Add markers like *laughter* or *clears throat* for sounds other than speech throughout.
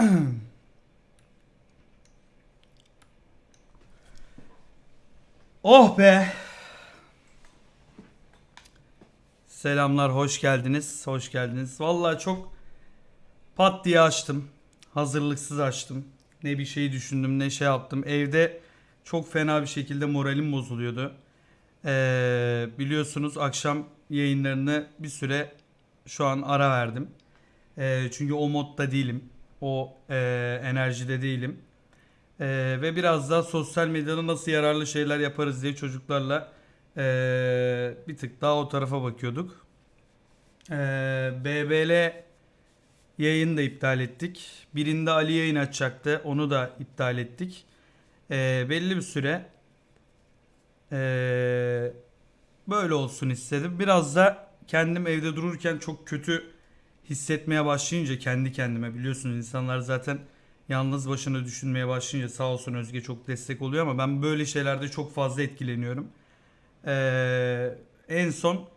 *clears throat* oh be. Selamlar, hoş geldiniz. Hoş geldiniz. Vallahi çok pat diye açtım. Hazırlıksız açtım. Ne bir şey düşündüm, ne şey yaptım. Evde çok fena bir şekilde moralim bozuluyordu. Ee, biliyorsunuz akşam yayınlarını bir süre şu an ara verdim. Ee, çünkü o modda değilim. O e, enerjide değilim. Ee, ve biraz daha sosyal medyada nasıl yararlı şeyler yaparız diye çocuklarla e, bir tık daha o tarafa bakıyorduk. Ee, BBL yayını da iptal ettik. Birinde Ali yayın açacaktı. Onu da iptal ettik. Ee, belli bir süre ee, böyle olsun istedim. Biraz da kendim evde dururken çok kötü hissetmeye başlayınca kendi kendime biliyorsunuz insanlar zaten yalnız başına düşünmeye başlayınca sağ olsun Özge çok destek oluyor ama ben böyle şeylerde çok fazla etkileniyorum. Ee, en son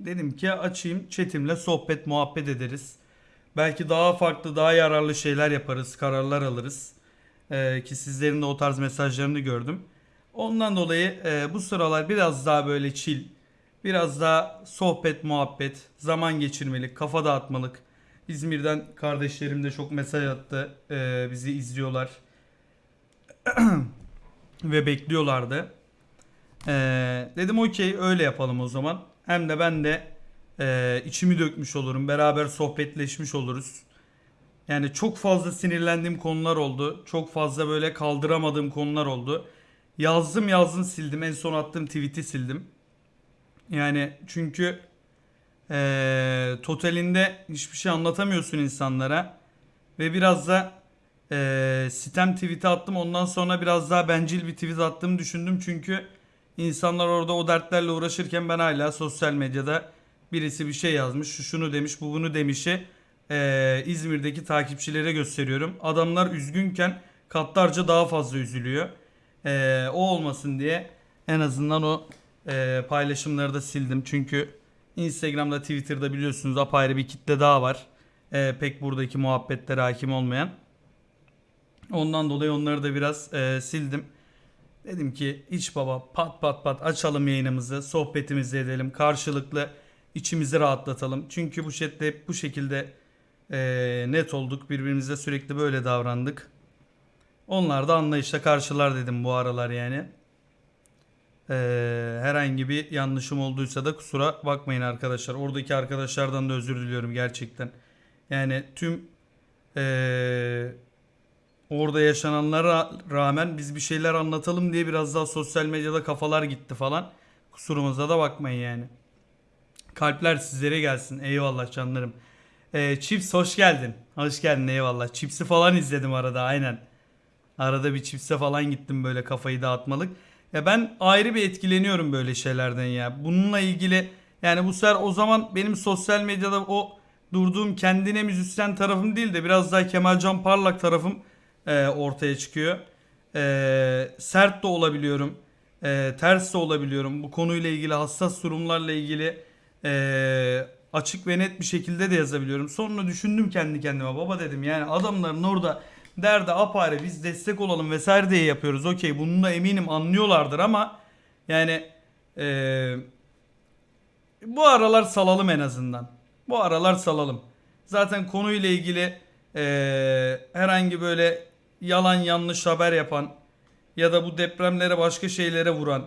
dedim ki açayım chatimle sohbet muhabbet ederiz. Belki daha farklı daha yararlı şeyler yaparız kararlar alırız. Ee, ki sizlerin de o tarz mesajlarını gördüm. Ondan dolayı e, bu sıralar biraz daha böyle chill, biraz daha sohbet muhabbet, zaman geçirmelik, kafa dağıtmalık. İzmir'den kardeşlerim de çok mesaj attı. Ee, bizi izliyorlar. *clears throat* Ve bekliyorlardı. Ee, dedim okey öyle yapalım o zaman. Hem de ben de e, içimi dökmüş olurum. Beraber sohbetleşmiş oluruz. Yani çok fazla sinirlendiğim konular oldu. Çok fazla böyle kaldıramadığım konular oldu. Yazdım yazdım sildim. En son attığım tweet'i sildim. Yani çünkü eee, totalinde hiçbir şey anlatamıyorsun insanlara. Ve biraz da eee sitem tweet'i attım. Ondan sonra biraz daha bencil bir tweet attığımı düşündüm. Çünkü insanlar orada o dertlerle uğraşırken ben hala sosyal medyada birisi bir şey yazmış. Şu şunu demiş, bu bunu demişi eee, İzmir'deki takipçilere gösteriyorum. Adamlar üzgünken katlarca daha fazla üzülüyor. Eee, o olmasın diye en azından o eee, paylaşımları da sildim. Çünkü Instagram'da, Twitter'da biliyorsunuz apayrı bir kitle daha var. Eee, pek buradaki muhabbetlere hakim olmayan. Ondan dolayı onları da biraz eee, sildim. Dedim ki iç baba pat pat pat açalım yayınımızı, sohbetimizi edelim. Karşılıklı içimizi rahatlatalım. Çünkü bu chatte hep bu şekilde eee, net olduk. Birbirimize sürekli böyle davrandık. Onlar da anlayışla karşılar dedim bu aralar yani. Ee, herhangi bir yanlışım olduysa da kusura bakmayın arkadaşlar. Oradaki arkadaşlardan da özür diliyorum gerçekten. Yani tüm ee, orada yaşananlara rağmen biz bir şeyler anlatalım diye biraz daha sosyal medyada kafalar gitti falan. Kusurumuza da bakmayın yani. Kalpler sizlere gelsin. Eyvallah canlarım. Ee, Chips hoş geldin. Hoş geldin eyvallah. Chips'i falan izledim arada aynen. Arada bir çipse falan gittim böyle kafayı dağıtmalık. Ya ben ayrı bir etkileniyorum böyle şeylerden ya. Bununla ilgili yani bu sefer o zaman benim sosyal medyada o durduğum kendine müzisyen tarafım değil de biraz daha Kemalcan Parlak tarafım e, ortaya çıkıyor. E, sert de olabiliyorum. E, ters de olabiliyorum. Bu konuyla ilgili hassas durumlarla ilgili e, açık ve net bir şekilde de yazabiliyorum. Sonra düşündüm kendi kendime. Baba dedim yani adamların orada derdi apayrı biz destek olalım vesaire diye yapıyoruz. Okey bunu da eminim anlıyorlardır ama yani eee, bu aralar salalım en azından. Bu aralar salalım. Zaten konuyla ilgili eee, herhangi böyle yalan yanlış haber yapan ya da bu depremlere başka şeylere vuran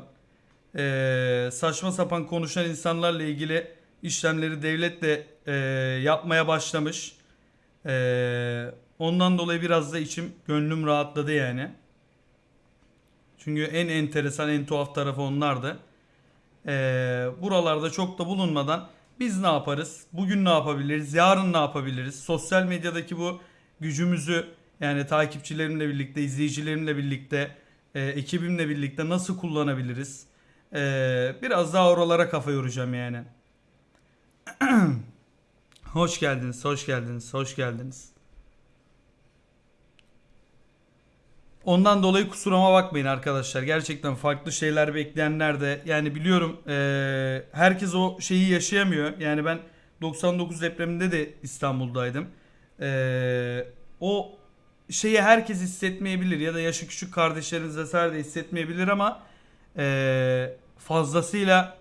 eee, saçma sapan konuşan insanlarla ilgili işlemleri devlet de eee, yapmaya başlamış. Eee, ondan dolayı biraz da içim gönlüm rahatladı yani. Çünkü en enteresan en tuhaf tarafı onlardı. Eee buralarda çok da bulunmadan biz ne yaparız? Bugün ne yapabiliriz? Yarın ne yapabiliriz? Sosyal medyadaki bu gücümüzü yani takipçilerimle birlikte, izleyicilerimle birlikte, e, ekibimle birlikte nasıl kullanabiliriz? Eee, biraz daha oralara kafa yoracağım yani. *clears throat* Hoş geldiniz, hoş geldiniz, hoş geldiniz. Ondan dolayı kusuruma bakmayın arkadaşlar. Gerçekten farklı şeyler bekleyenler de yani biliyorum eee, herkes o şeyi yaşayamıyor. Yani ben 99 depreminde de İstanbul'daydım. Eee, o şeyi herkes hissetmeyebilir ya da yaşı küçük kardeşleriniz vesaire de hissetmeyebilir ama e, fazlasıyla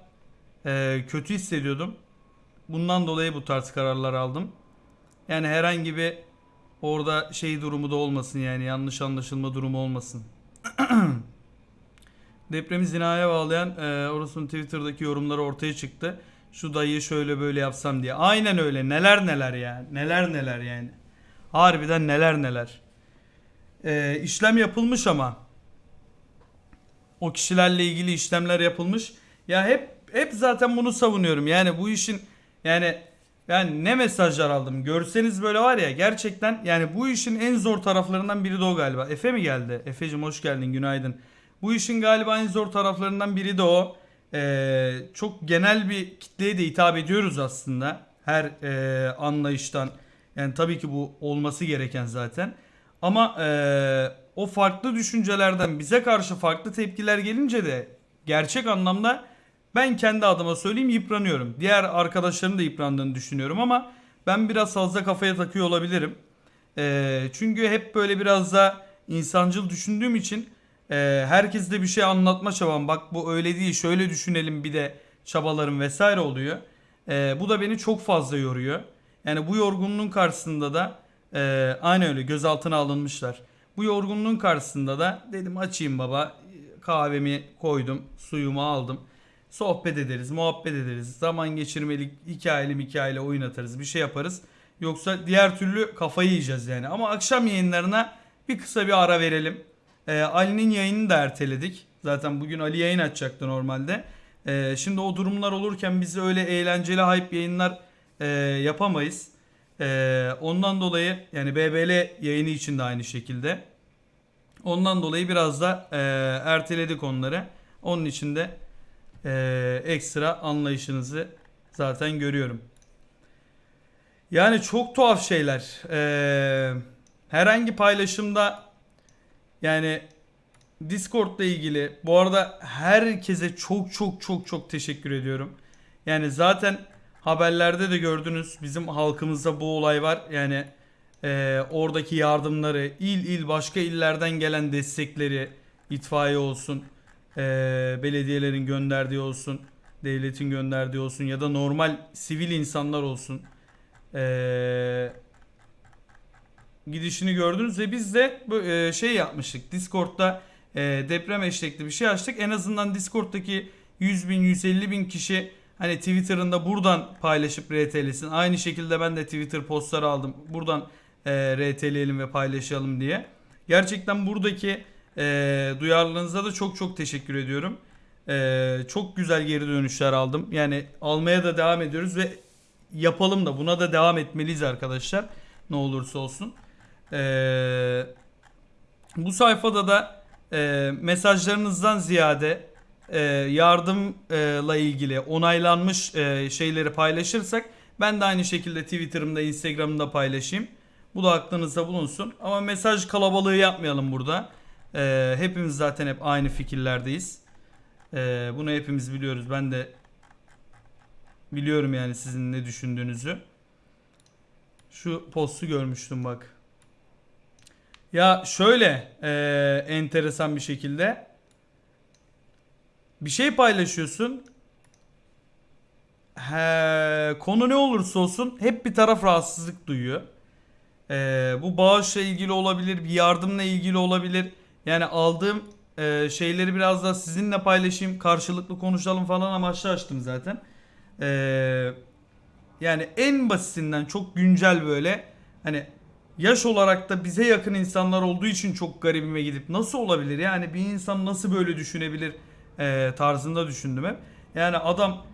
e, kötü hissediyordum. Bundan dolayı bu tarz kararlar aldım. Yani herhangi bir orada şey durumu da olmasın yani yanlış anlaşılma durumu olmasın. *clears throat* Depremi zinaya bağlayan e, orasının Twitter'daki yorumları ortaya çıktı. Şu dayıyı şöyle böyle yapsam diye. Aynen öyle. Neler neler ya. Neler neler yani. Harbiden neler neler. E, işlem yapılmış ama. O kişilerle ilgili işlemler yapılmış. Ya hep hep zaten bunu savunuyorum. Yani bu işin yani yani ne mesajlar aldım. Görseniz böyle var ya gerçekten yani bu işin en zor taraflarından biri de o galiba. Efe mi geldi? Efe'cim hoş geldin günaydın. Bu işin galiba en zor taraflarından biri de o. Ee, çok genel bir kitleye de hitap ediyoruz aslında. Her e, anlayıştan. Yani tabii ki bu olması gereken zaten. Ama e, o farklı düşüncelerden bize karşı farklı tepkiler gelince de gerçek anlamda ben kendi adıma söyleyeyim yıpranıyorum. Diğer arkadaşların da yıprandığını düşünüyorum ama ben biraz fazla kafaya takıyor olabilirim. Ee, çünkü hep böyle biraz da insancıl düşündüğüm için e, herkes de bir şey anlatma çabam. Bak bu öyle değil şöyle düşünelim bir de çabalarım vesaire oluyor. Ee, bu da beni çok fazla yoruyor. Yani bu yorgunluğun karşısında da e, aynı öyle gözaltına alınmışlar. Bu yorgunluğun karşısında da dedim açayım baba kahvemi koydum suyumu aldım. Sohbet ederiz, muhabbet ederiz. Zaman geçirmelik hikayeli hikayeli oyun atarız. Bir şey yaparız. Yoksa diğer türlü kafayı yiyeceğiz yani. Ama akşam yayınlarına bir kısa bir ara verelim. Ee, Ali'nin yayınını da erteledik. Zaten bugün Ali yayın açacaktı normalde. Ee, şimdi o durumlar olurken biz öyle eğlenceli hype yayınlar e, yapamayız. Ee, ondan dolayı yani BBL yayını için de aynı şekilde. Ondan dolayı biraz da e, erteledik onları. Onun için de e, ekstra anlayışınızı zaten görüyorum. Yani çok tuhaf şeyler. E, herhangi paylaşımda yani Discord'la ilgili bu arada herkese çok çok çok çok teşekkür ediyorum. Yani zaten haberlerde de gördünüz bizim halkımızda bu olay var. Yani e, oradaki yardımları, il il başka illerden gelen destekleri, itfaiye olsun, e, belediyelerin gönderdiği olsun, devletin gönderdiği olsun ya da normal sivil insanlar olsun. E, gidişini gördünüz ve biz de e, şey yapmıştık. Discord'da e, deprem eşlikli bir şey açtık. En azından Discord'daki 100 bin 150 bin kişi hani Twitter'ında buradan paylaşıp RT'lesin. Aynı şekilde ben de Twitter postları aldım. Buradan e, RT'leyelim ve paylaşalım diye. Gerçekten buradaki e, duyarlılığınıza da çok çok teşekkür ediyorum. E, çok güzel geri dönüşler aldım. Yani almaya da devam ediyoruz ve yapalım da buna da devam etmeliyiz arkadaşlar. Ne olursa olsun. E, bu sayfada da e, mesajlarınızdan ziyade e, yardımla ilgili onaylanmış e, şeyleri paylaşırsak ben de aynı şekilde Twitter'ımda, Instagram'da paylaşayım. Bu da aklınızda bulunsun. Ama mesaj kalabalığı yapmayalım burada. Ee, hepimiz zaten hep aynı fikirlerdeyiz. Ee, bunu hepimiz biliyoruz. Ben de biliyorum yani sizin ne düşündüğünüzü. Şu postu görmüştüm bak. Ya şöyle e, enteresan bir şekilde bir şey paylaşıyorsun. He, konu ne olursa olsun hep bir taraf rahatsızlık duyuyor. Ee, bu bağışla ilgili olabilir, bir yardımla ilgili olabilir. Yani aldığım e, şeyleri biraz da sizinle paylaşayım, karşılıklı konuşalım falan amaçlı açtım zaten. Ee, yani en basitinden çok güncel böyle hani yaş olarak da bize yakın insanlar olduğu için çok garibime gidip nasıl olabilir yani bir insan nasıl böyle düşünebilir e, tarzında düşündüm hep. Yani adam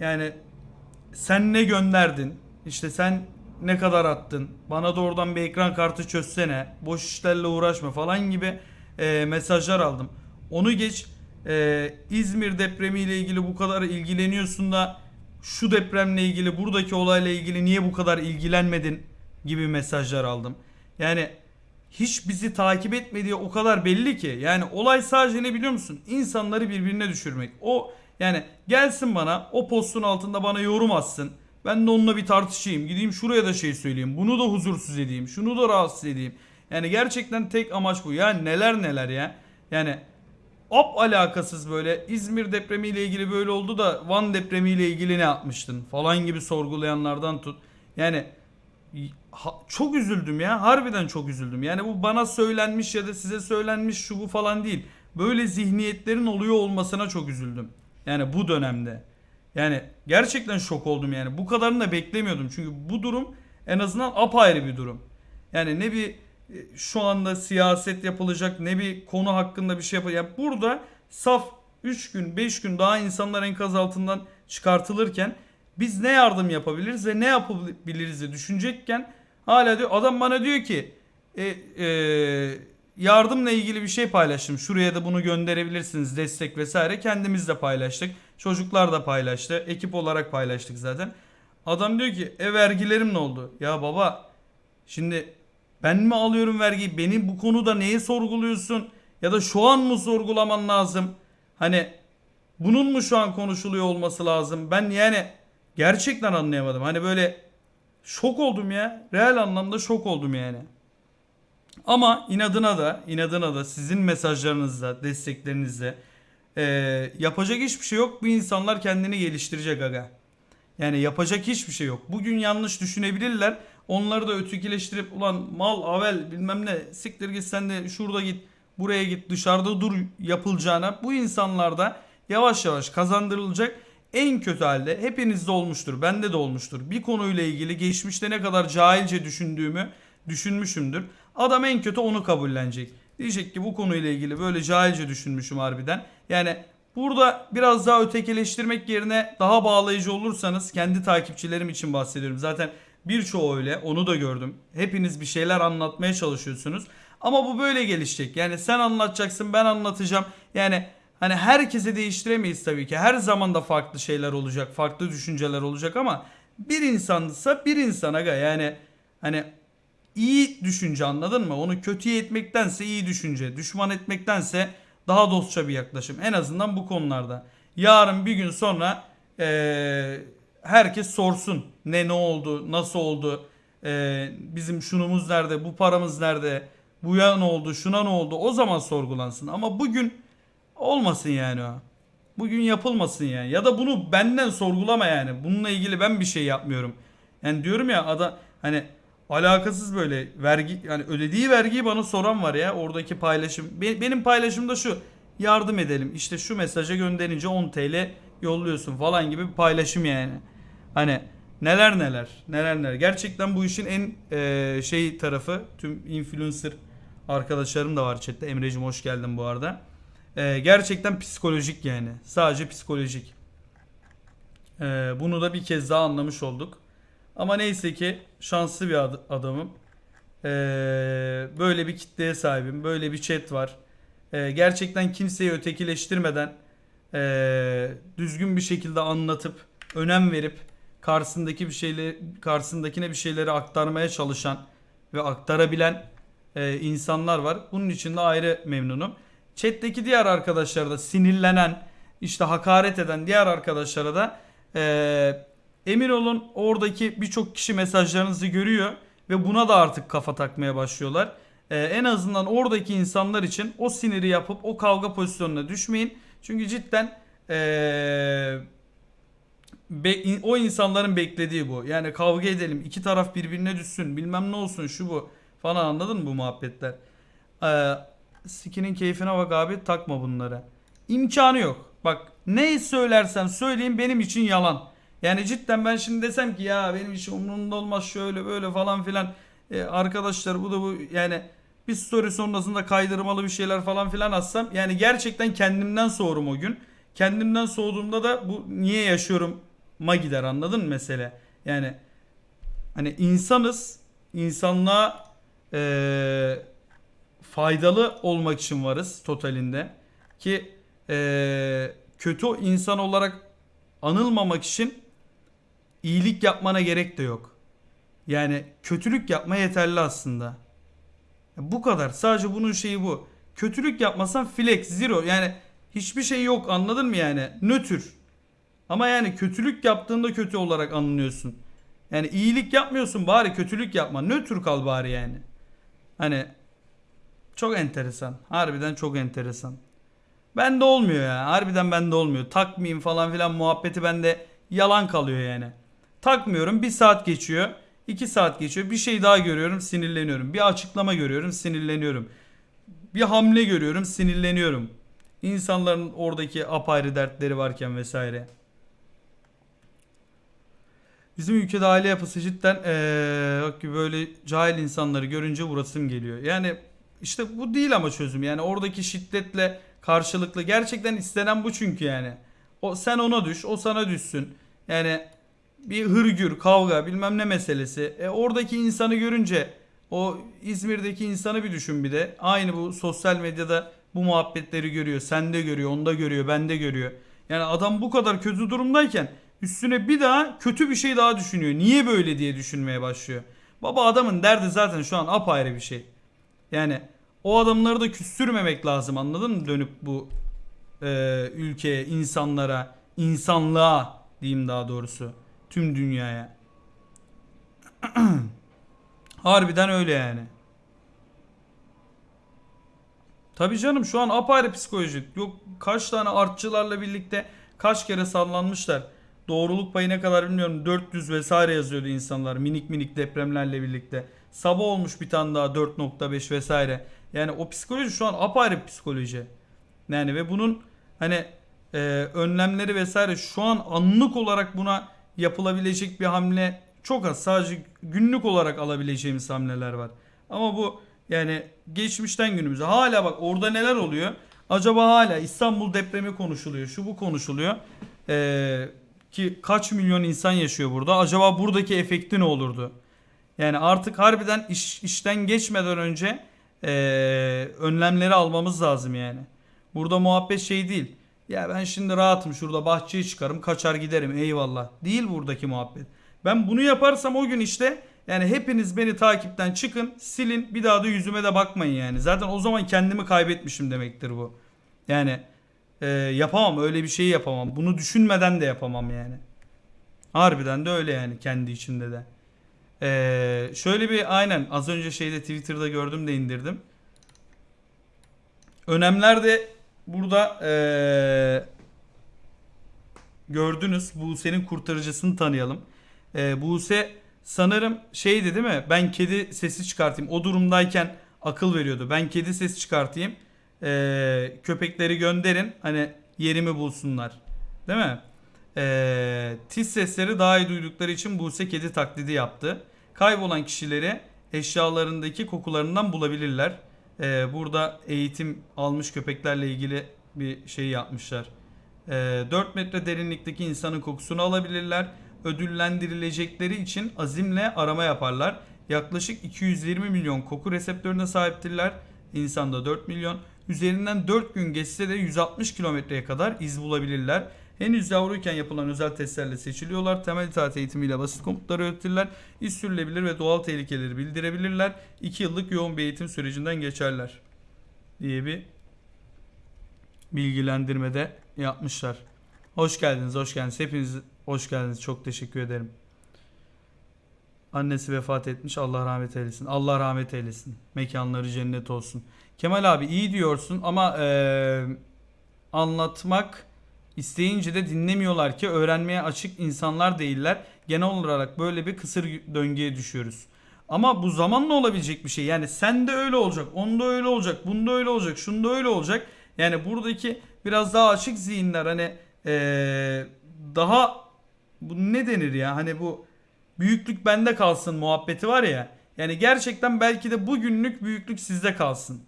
yani sen ne gönderdin işte sen ne kadar attın bana da oradan bir ekran kartı çözsene boş işlerle uğraşma falan gibi e, mesajlar aldım. Onu geç e, İzmir depremiyle ilgili bu kadar ilgileniyorsun da şu depremle ilgili buradaki olayla ilgili niye bu kadar ilgilenmedin gibi mesajlar aldım. Yani hiç bizi takip etmediği o kadar belli ki. Yani olay sadece ne biliyor musun? İnsanları birbirine düşürmek. O yani gelsin bana o postun altında bana yorum atsın. Ben de onunla bir tartışayım. Gideyim şuraya da şey söyleyeyim. Bunu da huzursuz edeyim. Şunu da rahatsız edeyim. Yani gerçekten tek amaç bu. Ya neler neler ya. Yani Op alakasız böyle İzmir depremiyle ilgili böyle oldu da Van depremiyle ilgili ne yapmıştın falan gibi sorgulayanlardan tut. Yani çok üzüldüm ya. Harbiden çok üzüldüm. Yani bu bana söylenmiş ya da size söylenmiş şu bu falan değil. Böyle zihniyetlerin oluyor olmasına çok üzüldüm. Yani bu dönemde. Yani gerçekten şok oldum yani. Bu kadarını da beklemiyordum. Çünkü bu durum en azından apayrı bir durum. Yani ne bir şu anda siyaset yapılacak ne bir konu hakkında bir şey yapılacak. Yani burada saf 3 gün 5 gün daha insanlar enkaz altından çıkartılırken biz ne yardım yapabiliriz ve ne yapabiliriz diye düşünecekken hala diyor adam bana diyor ki e, e, yardımla ilgili bir şey paylaştım. Şuraya da bunu gönderebilirsiniz destek vesaire. Kendimiz de paylaştık. Çocuklar da paylaştı. Ekip olarak paylaştık zaten. Adam diyor ki e vergilerim ne oldu? Ya baba şimdi ben mi alıyorum vergiyi? Beni bu konuda neye sorguluyorsun? Ya da şu an mı sorgulaman lazım? Hani bunun mu şu an konuşuluyor olması lazım? Ben yani gerçekten anlayamadım. Hani böyle şok oldum ya. Real anlamda şok oldum yani. Ama inadına da inadına da sizin mesajlarınızla, desteklerinizle eee, yapacak hiçbir şey yok. Bu insanlar kendini geliştirecek aga. Yani yapacak hiçbir şey yok. Bugün yanlış düşünebilirler. Onları da ötekileştirip ulan mal avel bilmem ne siktir git sen de şurada git buraya git dışarıda dur yapılacağına bu insanlarda yavaş yavaş kazandırılacak en kötü halde hepinizde olmuştur. Bende de olmuştur. Bir konuyla ilgili geçmişte ne kadar cahilce düşündüğümü düşünmüşümdür. Adam en kötü onu kabullenecek. Diyecek ki bu konuyla ilgili böyle cahilce düşünmüşüm harbiden. Yani burada biraz daha ötekileştirmek yerine daha bağlayıcı olursanız kendi takipçilerim için bahsediyorum. Zaten birçoğu öyle onu da gördüm. Hepiniz bir şeyler anlatmaya çalışıyorsunuz. Ama bu böyle gelişecek. Yani sen anlatacaksın ben anlatacağım. Yani hani herkese değiştiremeyiz tabii ki. Her zaman da farklı şeyler olacak. Farklı düşünceler olacak ama bir insansa bir insan aga yani hani iyi düşünce anladın mı? Onu kötüye etmektense iyi düşünce, düşman etmektense daha dostça bir yaklaşım. En azından bu konularda. Yarın bir gün sonra eee, herkes sorsun ne ne oldu, nasıl oldu, eee, bizim şunumuz nerede, bu paramız nerede, bu ya ne oldu, şuna ne oldu o zaman sorgulansın. Ama bugün olmasın yani o. Bugün yapılmasın yani. Ya da bunu benden sorgulama yani. Bununla ilgili ben bir şey yapmıyorum. Yani diyorum ya ada hani alakasız böyle vergi yani ödediği vergiyi bana soran var ya oradaki paylaşım. Be- benim paylaşım da şu. Yardım edelim. İşte şu mesaja gönderince 10 TL yolluyorsun falan gibi bir paylaşım yani. Hani neler neler neler neler. Gerçekten bu işin en eee, şey tarafı tüm influencer arkadaşlarım da var chatte. Emre'cim hoş geldin bu arada. Eee, gerçekten psikolojik yani. Sadece psikolojik. Eee, bunu da bir kez daha anlamış olduk. Ama neyse ki şanslı bir ad- adamım. Eee, böyle bir kitleye sahibim. Böyle bir chat var. Eee, gerçekten kimseyi ötekileştirmeden eee, düzgün bir şekilde anlatıp önem verip karşısındaki bir şeyleri karşısındakine bir şeyleri aktarmaya çalışan ve aktarabilen eee, insanlar var. Bunun için de ayrı memnunum. Chat'teki diğer arkadaşlara da sinirlenen, işte hakaret eden diğer arkadaşlara da eee, emin olun oradaki birçok kişi mesajlarınızı görüyor ve buna da artık kafa takmaya başlıyorlar. Eee, en azından oradaki insanlar için o siniri yapıp o kavga pozisyonuna düşmeyin. Çünkü cidden eee, be- o insanların beklediği bu. Yani kavga edelim, iki taraf birbirine düşsün, bilmem ne olsun şu bu falan anladın mı bu muhabbetler? Ee, sikinin keyfine bak abi takma bunları. İmkanı yok. Bak ne söylersem söyleyeyim benim için yalan. Yani cidden ben şimdi desem ki ya benim işim umurumda olmaz şöyle böyle falan filan. Ee, arkadaşlar bu da bu yani bir story sonrasında kaydırmalı bir şeyler falan filan atsam yani gerçekten kendimden soğurum o gün. Kendimden soğuduğumda da bu niye yaşıyorum ma gider anladın mı mesele? Yani hani insanız insanlığa eee, faydalı olmak için varız totalinde ki eee, kötü insan olarak anılmamak için iyilik yapmana gerek de yok. Yani kötülük yapma yeterli aslında. Bu kadar. Sadece bunun şeyi bu. Kötülük yapmasan flex, zero. Yani hiçbir şey yok anladın mı yani? Nötr. Ama yani kötülük yaptığında kötü olarak anılıyorsun. Yani iyilik yapmıyorsun bari kötülük yapma. Nötr kal bari yani. Hani çok enteresan. Harbiden çok enteresan. Bende olmuyor ya. Harbiden bende olmuyor. Takmayayım falan filan muhabbeti bende yalan kalıyor yani. Takmıyorum. Bir saat geçiyor. iki saat geçiyor. Bir şey daha görüyorum sinirleniyorum. Bir açıklama görüyorum sinirleniyorum. Bir hamle görüyorum sinirleniyorum. İnsanların oradaki apayrı dertleri varken vesaire. Bizim ülkede aile yapısı cidden eee, bak gibi böyle cahil insanları görünce vurasım geliyor. Yani işte bu değil ama çözüm. Yani oradaki şiddetle karşılıklı gerçekten istenen bu çünkü yani. O sen ona düş, o sana düşsün. Yani bir hırgür, kavga, bilmem ne meselesi. E oradaki insanı görünce o İzmir'deki insanı bir düşün bir de. Aynı bu sosyal medyada bu muhabbetleri görüyor. Sende görüyor, onda görüyor, bende görüyor. Yani adam bu kadar kötü durumdayken üstüne bir daha kötü bir şey daha düşünüyor. Niye böyle diye düşünmeye başlıyor. Baba adamın derdi zaten şu an apayrı bir şey. Yani o adamları da küstürmemek lazım anladın mı? Dönüp bu e, ülkeye, insanlara, insanlığa diyeyim daha doğrusu. Tüm dünyaya. *clears throat* Harbiden öyle yani. Tabii canım şu an apayrı psikoloji. Yok kaç tane artçılarla birlikte kaç kere sallanmışlar. Doğruluk payı ne kadar bilmiyorum. 400 vesaire yazıyordu insanlar minik minik depremlerle birlikte. Sabah olmuş bir tane daha 4.5 vesaire. Yani o psikoloji şu an apayrı bir psikoloji. Yani ve bunun hani e, önlemleri vesaire şu an anlık olarak buna yapılabilecek bir hamle çok az. Sadece günlük olarak alabileceğimiz hamleler var. Ama bu yani geçmişten günümüze hala bak orada neler oluyor? Acaba hala İstanbul depremi konuşuluyor. Şu bu konuşuluyor. Ee, ki kaç milyon insan yaşıyor burada. Acaba buradaki efekti ne olurdu? Yani artık harbiden iş, işten geçmeden önce ee, önlemleri almamız lazım yani. Burada muhabbet şey değil. Ya ben şimdi rahatım şurada bahçeye çıkarım kaçar giderim eyvallah. Değil buradaki muhabbet. Ben bunu yaparsam o gün işte yani hepiniz beni takipten çıkın silin bir daha da yüzüme de bakmayın yani. Zaten o zaman kendimi kaybetmişim demektir bu. Yani e, yapamam öyle bir şeyi yapamam. Bunu düşünmeden de yapamam yani. Harbiden de öyle yani kendi içimde de. Ee, şöyle bir aynen az önce şeyde Twitter'da gördüm de indirdim. Önemler de burada ee, gördünüz. Buse'nin kurtarıcısını tanıyalım. Ee, Buse sanırım şeydi değil mi? Ben kedi sesi çıkartayım. O durumdayken akıl veriyordu. Ben kedi sesi çıkartayım. Ee, köpekleri gönderin. Hani yerimi bulsunlar. Değil mi? Ee, tiz sesleri daha iyi duydukları için Buse kedi taklidi yaptı. Kaybolan kişileri eşyalarındaki kokularından bulabilirler. Ee, burada eğitim almış köpeklerle ilgili bir şey yapmışlar. Ee, 4 metre derinlikteki insanın kokusunu alabilirler. Ödüllendirilecekleri için azimle arama yaparlar. Yaklaşık 220 milyon koku reseptörüne sahiptirler. İnsanda 4 milyon. Üzerinden 4 gün geçse de 160 kilometreye kadar iz bulabilirler. Henüz yavruyken yapılan özel testlerle seçiliyorlar. Temel itaat eğitimiyle basit komutları öğretirler. İz sürülebilir ve doğal tehlikeleri bildirebilirler. 2 yıllık yoğun bir eğitim sürecinden geçerler. Diye bir bilgilendirmede yapmışlar. Hoş geldiniz, hoş geldiniz. Hepiniz hoş geldiniz. Çok teşekkür ederim. Annesi vefat etmiş. Allah rahmet eylesin. Allah rahmet eylesin. Mekanları cennet olsun. Kemal abi iyi diyorsun ama eee, anlatmak isteyince de dinlemiyorlar ki öğrenmeye açık insanlar değiller. Genel olarak böyle bir kısır döngüye düşüyoruz. Ama bu zamanla olabilecek bir şey. Yani sen de öyle olacak, onda öyle olacak, bunda öyle olacak, şunda öyle olacak. Yani buradaki biraz daha açık zihinler hani eee, daha bu ne denir ya hani bu büyüklük bende kalsın muhabbeti var ya. Yani gerçekten belki de bugünlük büyüklük sizde kalsın.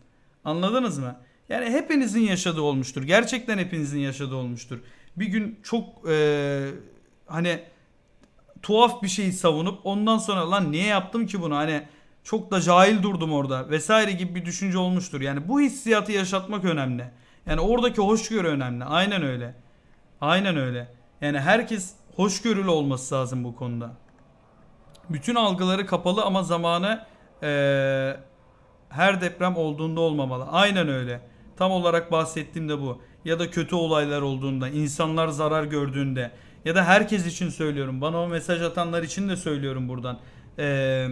Anladınız mı? Yani hepinizin yaşadığı olmuştur. Gerçekten hepinizin yaşadığı olmuştur. Bir gün çok eee, hani tuhaf bir şeyi savunup ondan sonra lan niye yaptım ki bunu hani çok da cahil durdum orada vesaire gibi bir düşünce olmuştur. Yani bu hissiyatı yaşatmak önemli. Yani oradaki hoşgörü önemli. Aynen öyle. Aynen öyle. Yani herkes hoşgörülü olması lazım bu konuda. Bütün algıları kapalı ama zamanı eee, her deprem olduğunda olmamalı. Aynen öyle. Tam olarak bahsettiğim de bu. Ya da kötü olaylar olduğunda, insanlar zarar gördüğünde. ya da herkes için söylüyorum. Bana o mesaj atanlar için de söylüyorum buradan. Ee,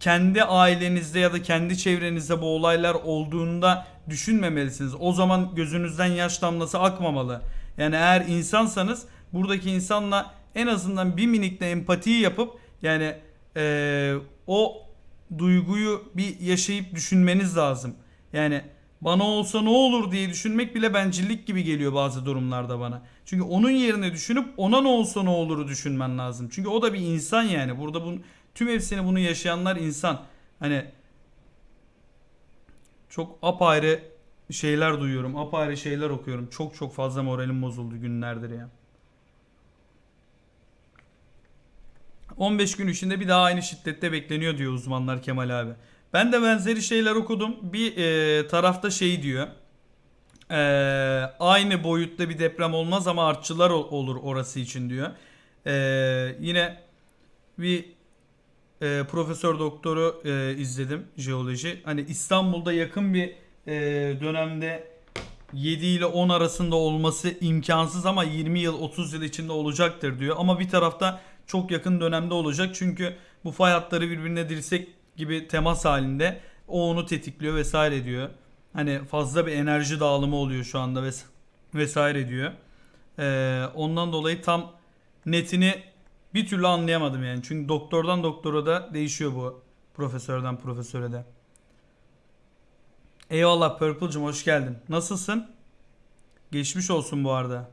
kendi ailenizde ya da kendi çevrenizde bu olaylar olduğunda düşünmemelisiniz. O zaman gözünüzden yaş damlası akmamalı. Yani eğer insansanız buradaki insanla en azından bir minik de empatiyi yapıp yani eee, o duyguyu bir yaşayıp düşünmeniz lazım. Yani bana olsa ne olur diye düşünmek bile bencillik gibi geliyor bazı durumlarda bana. Çünkü onun yerine düşünüp ona ne olsa ne oluru düşünmen lazım. Çünkü o da bir insan yani. Burada bu tüm hepsini bunu yaşayanlar insan. Hani çok apayrı şeyler duyuyorum. Apayrı şeyler okuyorum. Çok çok fazla moralim bozuldu günlerdir ya. 15 gün içinde bir daha aynı şiddette bekleniyor diyor uzmanlar Kemal abi. Ben de benzeri şeyler okudum. Bir e, tarafta şey diyor. E, aynı boyutta bir deprem olmaz ama artçılar ol- olur orası için diyor. E, yine bir e, profesör doktoru e, izledim jeoloji. Hani İstanbul'da yakın bir e, dönemde 7 ile 10 arasında olması imkansız ama 20 yıl 30 yıl içinde olacaktır diyor. Ama bir tarafta çok yakın dönemde olacak. Çünkü bu fay hatları birbirine dirsek gibi temas halinde o onu tetikliyor vesaire diyor. Hani fazla bir enerji dağılımı oluyor şu anda ves- vesaire diyor. Ee, ondan dolayı tam netini bir türlü anlayamadım yani. Çünkü doktordan doktora da değişiyor bu. Profesörden profesöre de. Eyvallah Purple'cım hoş geldin. Nasılsın? Geçmiş olsun bu arada.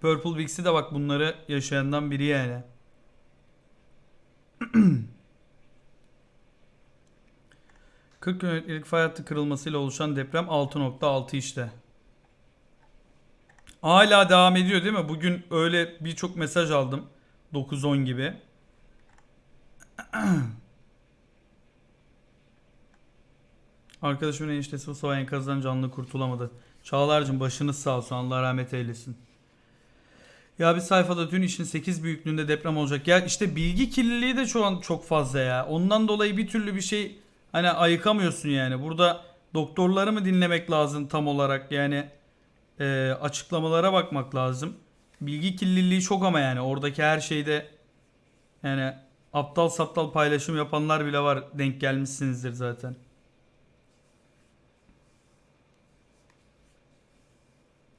Purple Vix'i de bak bunları yaşayandan biri yani. *clears throat* ...40 kilometrelik fay hattı kırılmasıyla oluşan deprem 6.6 işte. Hala devam ediyor değil mi? Bugün öyle birçok mesaj aldım. 9-10 gibi. *clears throat* Arkadaşımın eniştesi Mustafa enkazdan canlı kurtulamadı. Çağlar'cığım başınız sağ olsun. Allah rahmet eylesin. Ya bir sayfada dün işin 8 büyüklüğünde deprem olacak. Ya işte bilgi kirliliği de şu an çok fazla ya. Ondan dolayı bir türlü bir şey hani ayıkamıyorsun yani. Burada doktorları mı dinlemek lazım tam olarak yani e, açıklamalara bakmak lazım. Bilgi kirliliği çok ama yani oradaki her şeyde yani aptal saptal paylaşım yapanlar bile var. Denk gelmişsinizdir zaten.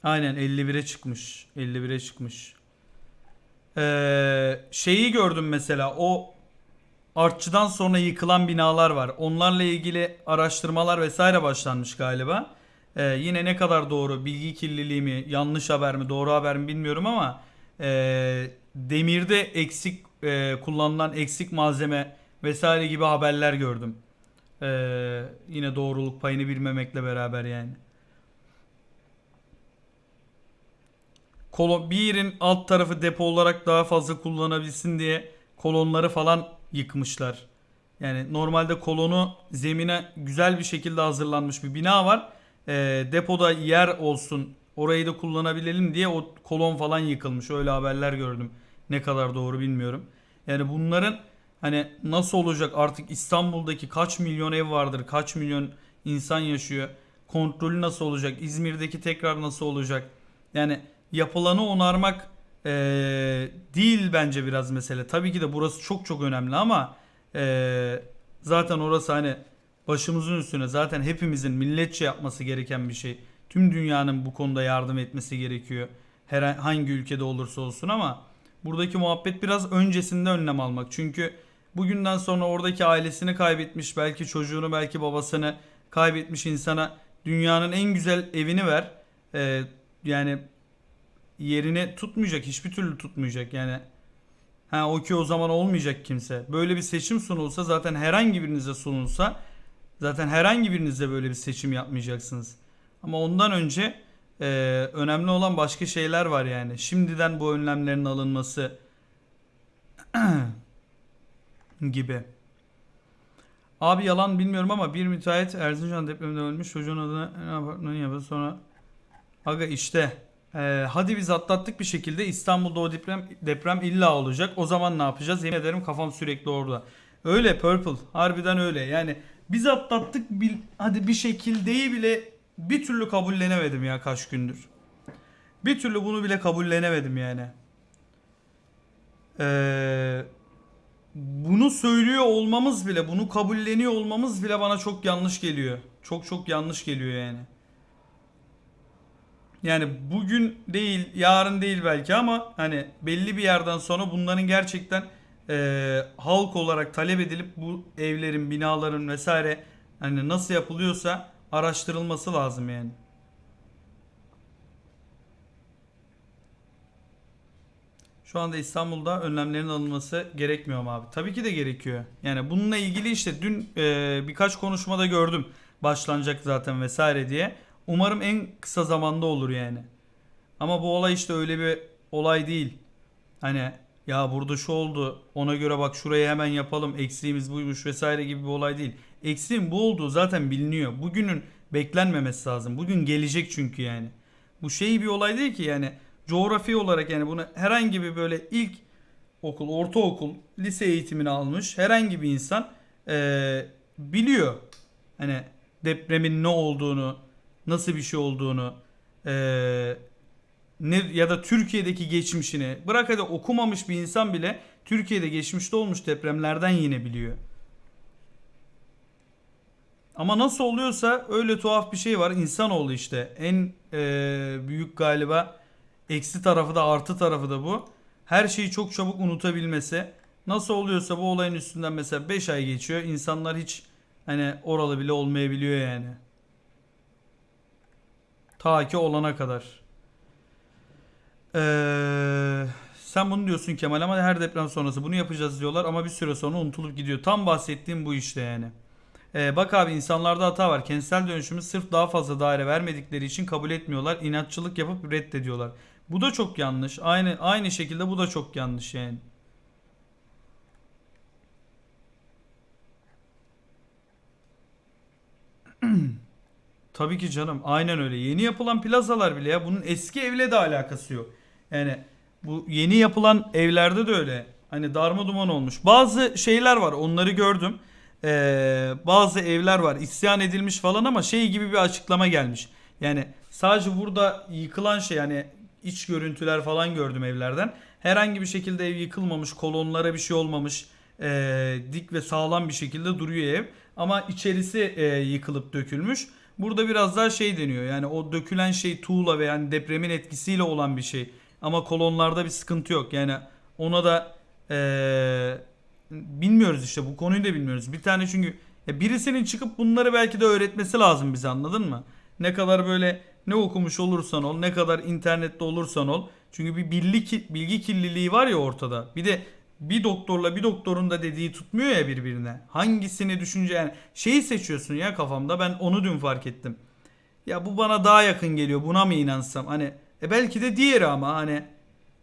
Aynen 51'e çıkmış. 51'e çıkmış. Ee, şeyi gördüm mesela o artçıdan sonra yıkılan binalar var. Onlarla ilgili araştırmalar vesaire başlanmış galiba. Ee, yine ne kadar doğru bilgi kirliliği mi yanlış haber mi doğru haber mi bilmiyorum ama e, demirde eksik e, kullanılan eksik malzeme vesaire gibi haberler gördüm. Ee, yine doğruluk payını bilmemekle beraber yani. Kolon, bir yerin alt tarafı depo olarak daha fazla kullanabilsin diye kolonları falan yıkmışlar. Yani normalde kolonu zemine güzel bir şekilde hazırlanmış bir bina var. Ee, depoda yer olsun orayı da kullanabilelim diye o kolon falan yıkılmış. Öyle haberler gördüm. Ne kadar doğru bilmiyorum. Yani bunların hani nasıl olacak artık İstanbul'daki kaç milyon ev vardır, kaç milyon insan yaşıyor. Kontrolü nasıl olacak? İzmir'deki tekrar nasıl olacak? Yani yapılanı onarmak eee, değil bence biraz mesele. Tabii ki de burası çok çok önemli ama eee, zaten orası hani başımızın üstüne zaten hepimizin milletçe yapması gereken bir şey. Tüm dünyanın bu konuda yardım etmesi gerekiyor. Her hangi ülkede olursa olsun ama buradaki muhabbet biraz öncesinde önlem almak. Çünkü bugünden sonra oradaki ailesini kaybetmiş, belki çocuğunu, belki babasını kaybetmiş insana dünyanın en güzel evini ver. Eee, yani yerini tutmayacak. Hiçbir türlü tutmayacak yani. Ha o ki o zaman olmayacak kimse. Böyle bir seçim sunulsa zaten herhangi birinize sunulsa zaten herhangi birinize böyle bir seçim yapmayacaksınız. Ama ondan önce e, önemli olan başka şeyler var yani. Şimdiden bu önlemlerin alınması *clears throat* gibi. Abi yalan bilmiyorum ama bir müteahhit Erzincan depreminde ölmüş çocuğun adına apartmanı yapıyor sonra Aga işte ee, hadi biz atlattık bir şekilde İstanbul'da o deprem deprem illa olacak. O zaman ne yapacağız? Yemin ederim kafam sürekli orada. Öyle Purple. Harbiden öyle. Yani biz atlattık bil, hadi bir şekildeyi bile bir türlü kabullenemedim ya kaç gündür. Bir türlü bunu bile kabullenemedim yani. Ee, bunu söylüyor olmamız bile, bunu kabulleniyor olmamız bile bana çok yanlış geliyor. Çok çok yanlış geliyor yani. Yani bugün değil, yarın değil belki ama hani belli bir yerden sonra bunların gerçekten eee, halk olarak talep edilip bu evlerin, binaların vesaire hani nasıl yapılıyorsa araştırılması lazım yani. Şu anda İstanbul'da önlemlerin alınması gerekmiyor mu abi? Tabii ki de gerekiyor. Yani bununla ilgili işte dün e, birkaç konuşmada gördüm. Başlanacak zaten vesaire diye. Umarım en kısa zamanda olur yani. Ama bu olay işte öyle bir olay değil. Hani ya burada şu oldu ona göre bak şurayı hemen yapalım eksiğimiz buymuş vesaire gibi bir olay değil. Eksiğin bu olduğu zaten biliniyor. Bugünün beklenmemesi lazım. Bugün gelecek çünkü yani. Bu şey bir olay değil ki yani coğrafi olarak yani bunu herhangi bir böyle ilk okul, ortaokul, lise eğitimini almış herhangi bir insan eee, biliyor. Hani depremin ne olduğunu, nasıl bir şey olduğunu, eee, ne ya da Türkiye'deki geçmişini bırak hadi okumamış bir insan bile Türkiye'de geçmişte olmuş depremlerden yine biliyor. Ama nasıl oluyorsa öyle tuhaf bir şey var. İnsanoğlu işte. En eee, büyük galiba eksi tarafı da artı tarafı da bu. Her şeyi çok çabuk unutabilmesi. Nasıl oluyorsa bu olayın üstünden mesela 5 ay geçiyor. İnsanlar hiç hani oralı bile olmayabiliyor yani. Ta ki olana kadar. Eee, sen bunu diyorsun Kemal ama her deprem sonrası bunu yapacağız diyorlar ama bir süre sonra unutulup gidiyor. Tam bahsettiğim bu işte yani. Ee, bak abi insanlarda hata var. Kentsel dönüşümü sırf daha fazla daire vermedikleri için kabul etmiyorlar. İnatçılık yapıp reddediyorlar. Bu da çok yanlış. Aynı aynı şekilde bu da çok yanlış yani. *clears throat* Tabii ki canım. Aynen öyle. Yeni yapılan plazalar bile ya bunun eski evle de alakası yok. Yani bu yeni yapılan evlerde de öyle. Hani darma duman olmuş. Bazı şeyler var. Onları gördüm. Ee, bazı evler var. isyan edilmiş falan ama şey gibi bir açıklama gelmiş. Yani sadece burada yıkılan şey yani iç görüntüler falan gördüm evlerden. Herhangi bir şekilde ev yıkılmamış, kolonlara bir şey olmamış. ee, dik ve sağlam bir şekilde duruyor ev. Ama içerisi ee, yıkılıp dökülmüş. Burada biraz daha şey deniyor. Yani o dökülen şey tuğla ve yani depremin etkisiyle olan bir şey. Ama kolonlarda bir sıkıntı yok. Yani ona da ee, bilmiyoruz işte bu konuyu da bilmiyoruz. Bir tane çünkü ya birisinin çıkıp bunları belki de öğretmesi lazım bize anladın mı? Ne kadar böyle ne okumuş olursan ol, ne kadar internette olursan ol. Çünkü bir bilgi, bilgi kirliliği var ya ortada. Bir de bir doktorla bir doktorun da dediği tutmuyor ya birbirine. Hangisini düşünce yani şeyi seçiyorsun ya kafamda ben onu dün fark ettim. Ya bu bana daha yakın geliyor buna mı inansam hani e belki de diğeri ama hani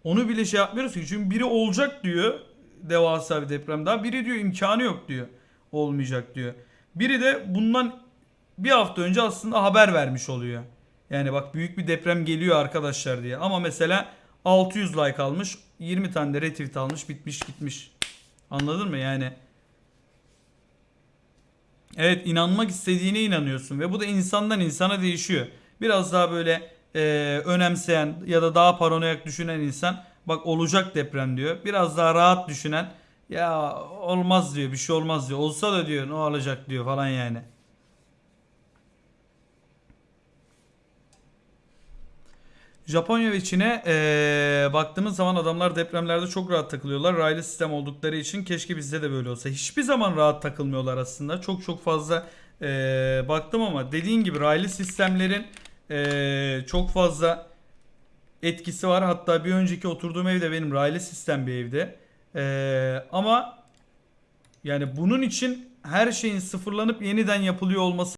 onu bile şey yapmıyoruz ki çünkü biri olacak diyor devasa bir deprem daha biri diyor imkanı yok diyor olmayacak diyor. Biri de bundan bir hafta önce aslında haber vermiş oluyor. Yani bak büyük bir deprem geliyor arkadaşlar diye. Ama mesela 600 like almış, 20 tane de retweet almış, bitmiş gitmiş. Anladın mı? Yani Evet inanmak istediğine inanıyorsun ve bu da insandan insana değişiyor. Biraz daha böyle e, önemseyen ya da daha paranoyak düşünen insan bak olacak deprem diyor. Biraz daha rahat düşünen ya olmaz diyor bir şey olmaz diyor. Olsa da diyor ne olacak diyor falan yani. Japonya ve Çin'e eee, baktığımız zaman adamlar depremlerde çok rahat takılıyorlar. Raylı sistem oldukları için keşke bizde de böyle olsa. Hiçbir zaman rahat takılmıyorlar aslında. Çok çok fazla eee, baktım ama dediğin gibi raylı sistemlerin eee, çok fazla etkisi var. Hatta bir önceki oturduğum evde benim raylı sistem bir evde. Eee, ama yani bunun için her şeyin sıfırlanıp yeniden yapılıyor olması